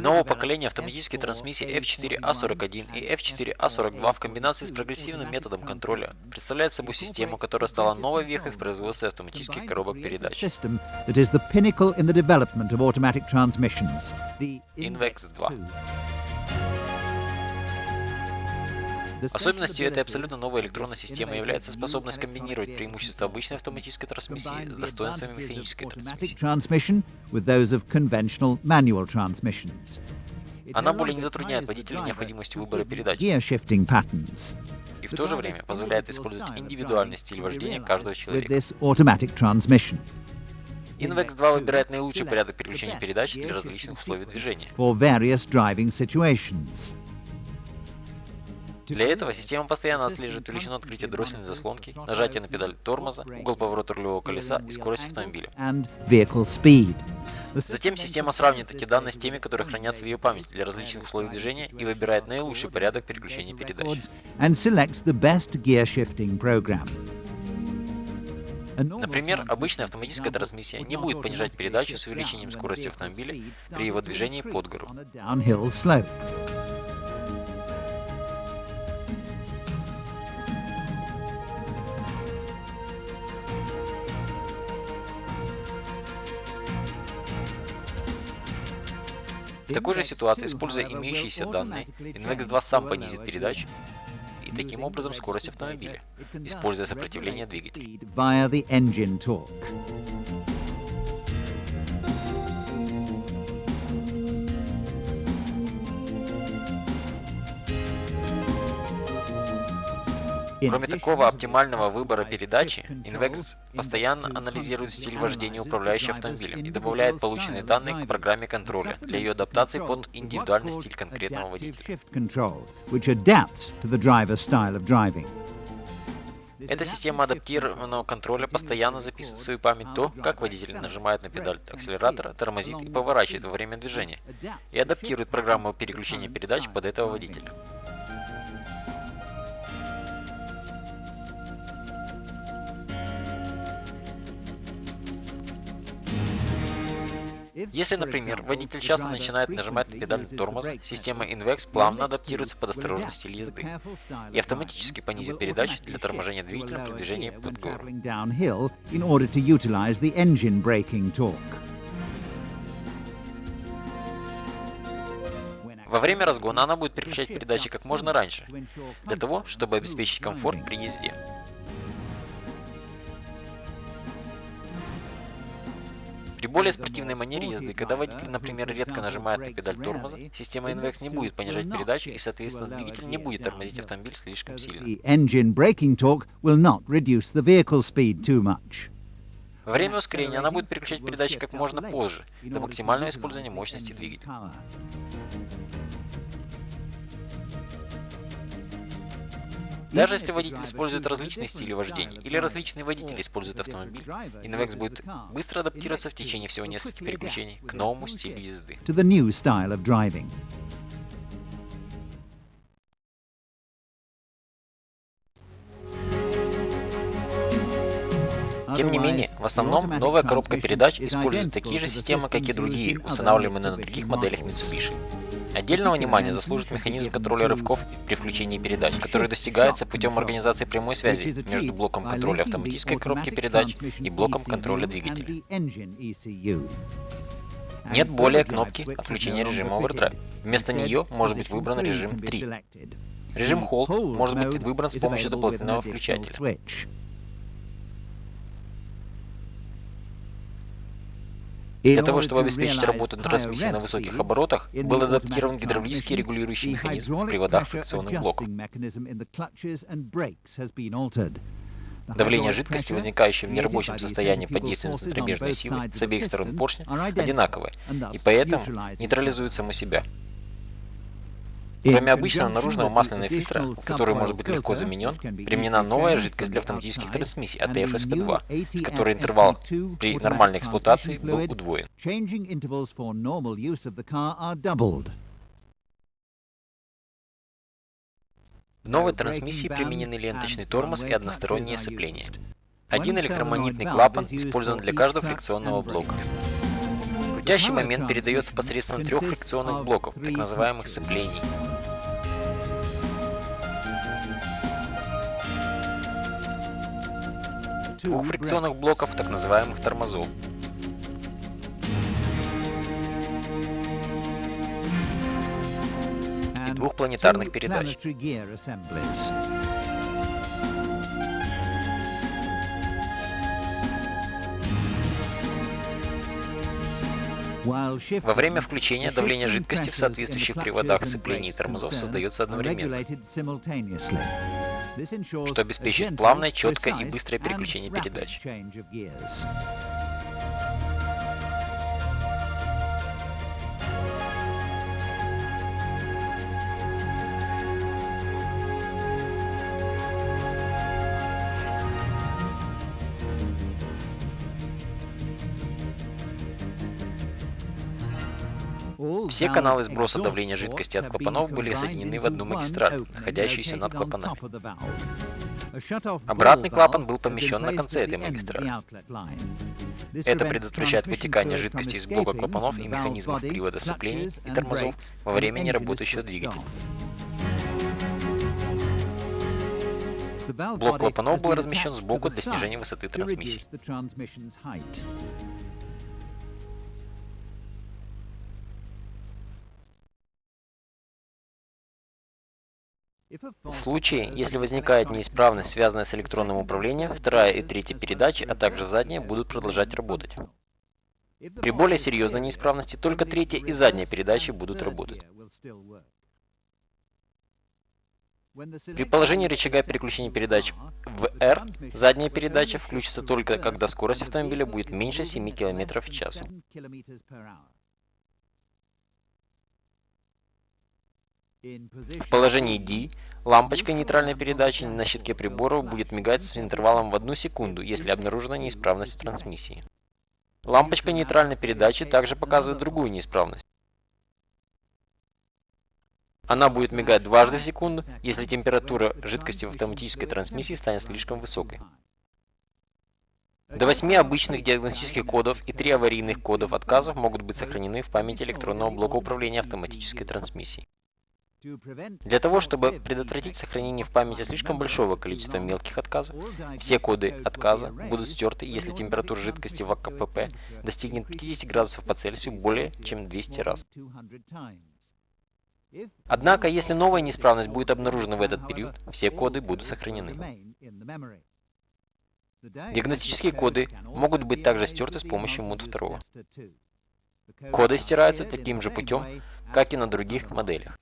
Нового поколения автоматической трансмиссии F4A41 и F4A42 в комбинации с прогрессивным методом контроля представляет собой систему, которая стала новой вехой в производстве автоматических коробок передач. Invex 2. Особенностью этой абсолютно новой электронной системы является способность комбинировать преимущества обычной автоматической трансмиссии с достоинствами механической трансмиссии. Она более не затрудняет водителя необходимостью выбора передач и в то же время позволяет использовать индивидуальный стиль вождения каждого человека. Invex 2 выбирает наилучший порядок переключения передач для различных условий движения. Для этого система постоянно отслеживает величину открытия дроссельной заслонки, нажатие на педаль тормоза, угол поворота рулевого колеса и скорость автомобиля. Затем система сравнивает эти данные с теми, которые хранятся в ее памяти для различных условий движения и выбирает наилучший порядок переключения передач. Например, обычная автоматическая трансмиссия не будет понижать передачу с увеличением скорости автомобиля при его движении под гору. В такой же ситуации, используя имеющиеся данные, Invex 2 сам понизит передачу и таким образом скорость автомобиля, используя сопротивление двигателя. Кроме такого оптимального выбора передачи, Invex постоянно анализирует стиль вождения управляющего автомобилем и добавляет полученные данные к программе контроля для ее адаптации под индивидуальный стиль конкретного водителя. Эта система адаптированного контроля постоянно записывает в свою память то, как водитель нажимает на педаль акселератора, тормозит и поворачивает во время движения, и адаптирует программу переключения передач под этого водителя. Если, например, водитель часто начинает нажимать на педаль тормоза, система Invex плавно адаптируется под осторожный стиль езды и автоматически понизит передачи для торможения двигателя при движении под гору. Во время разгона она будет переключать передачи как можно раньше, для того, чтобы обеспечить комфорт при езде. При более спортивной манере езды, когда водитель, например, редко нажимает на педаль тормоза, система Invex не будет понижать передачу и, соответственно, двигатель не будет тормозить автомобиль слишком сильно. Во время ускорения она будет переключать передачи как можно позже, до максимального использования мощности двигателя. Даже если водитель использует различные стили вождения или различные водители используют автомобиль, Invex будет быстро адаптироваться в течение всего нескольких переключений к новому стилю езды. Тем не менее, в основном новая коробка передач использует такие же системы, как и другие, устанавливаемые на других моделях Mitsubishi. Отдельного внимания заслужит механизм контроля рывков при включении передач, который достигается путем организации прямой связи между блоком контроля автоматической коробки передач и блоком контроля двигателя. Нет более кнопки отключения режима Overdrive. Вместо нее может быть выбран режим 3. Режим Hold может быть выбран с помощью дополнительного включателя. Для того, чтобы обеспечить работу трансмиссии на высоких оборотах, был адаптирован гидравлический регулирующий механизм в приводах фрикционных блоков. Давление жидкости, возникающее в нерабочем состоянии под действием центробежной силы с обеих сторон поршня, одинаковое, и поэтому нейтрализует само себя. Кроме обычного наружного масляного фильтра, который может быть легко заменен, применена новая жидкость для автоматических трансмиссий ATF-SP2, с которой интервал при нормальной эксплуатации был удвоен. В новой трансмиссии применены ленточный тормоз и одностороннее сцепление. Один электромагнитный клапан использован для каждого фрикционного блока. Крутящий момент передается посредством трех фрикционных блоков, так называемых сцеплений. Двух фрикционных блоков, так называемых тормозов. И двух планетарных передач. Во время включения давление жидкости в соответствующих приводах сцеплений и тормозов создается одновременно, что обеспечит плавное, четкое и быстрое переключение передач. Все каналы сброса давления жидкости от клапанов были соединены в одну магистраль, находящуюся над клапанами. Обратный клапан был помещен на конце этой магистрали. Это предотвращает вытекание жидкости из блока клапанов и механизмов привода сцеплений и тормозов во время неработающего двигателя. Блок клапанов был размещен сбоку для снижения высоты трансмиссии. В случае, если возникает неисправность, связанная с электронным управлением, вторая и третья передачи, а также задняя, будут продолжать работать. При более серьезной неисправности только третья и задняя передачи будут работать. При положении рычага переключения передач в R, задняя передача включится только когда скорость автомобиля будет меньше 7 км в час. В положении D лампочка нейтральной передачи на щитке приборов будет мигать с интервалом в одну секунду, если обнаружена неисправность в трансмиссии. Лампочка нейтральной передачи также показывает другую неисправность. Она будет мигать дважды в секунду, если температура жидкости в автоматической трансмиссии станет слишком высокой. До 8 обычных диагностических кодов и 3 аварийных кодов отказов могут быть сохранены в памяти электронного блока управления автоматической трансмиссией. Для того, чтобы предотвратить сохранение в памяти слишком большого количества мелких отказов, все коды отказа будут стерты, если температура жидкости в АКПП достигнет 50 градусов по Цельсию более чем 200 раз. Однако, если новая неисправность будет обнаружена в этот период, все коды будут сохранены. Диагностические коды могут быть также стерты с помощью MUD 2. Коды стираются таким же путем, как и на других моделях.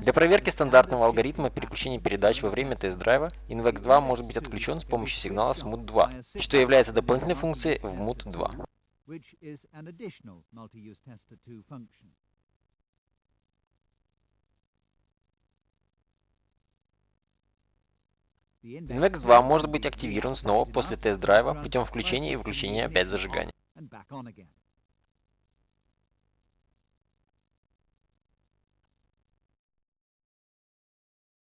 Для проверки стандартного алгоритма переключения передач во время тест-драйва InVex 2 может быть отключен с помощью сигнала SMOOT 2, что является дополнительной функцией в MUT 2. InVex 2 может быть активирован снова после тест-драйва путем включения и выключения опять зажигания.